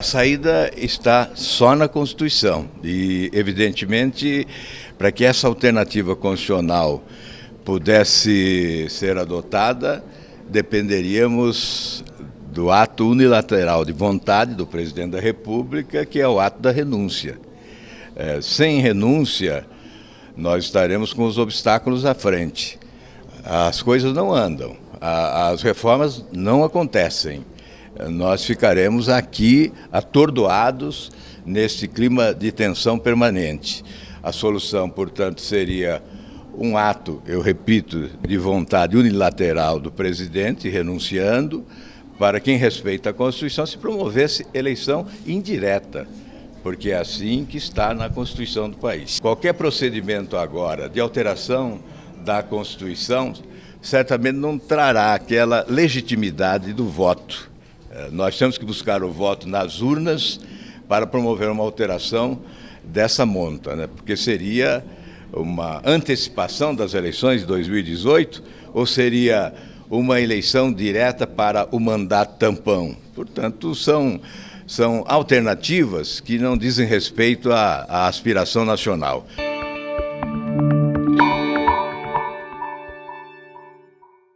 A saída está só na Constituição e, evidentemente, para que essa alternativa constitucional pudesse ser adotada, dependeríamos do ato unilateral de vontade do presidente da República, que é o ato da renúncia. É, sem renúncia, nós estaremos com os obstáculos à frente. As coisas não andam, as reformas não acontecem nós ficaremos aqui atordoados nesse clima de tensão permanente. A solução, portanto, seria um ato, eu repito, de vontade unilateral do presidente, renunciando, para quem respeita a Constituição se promovesse eleição indireta, porque é assim que está na Constituição do país. Qualquer procedimento agora de alteração da Constituição certamente não trará aquela legitimidade do voto nós temos que buscar o voto nas urnas para promover uma alteração dessa monta, né? porque seria uma antecipação das eleições de 2018 ou seria uma eleição direta para o mandato tampão. Portanto, são, são alternativas que não dizem respeito à, à aspiração nacional.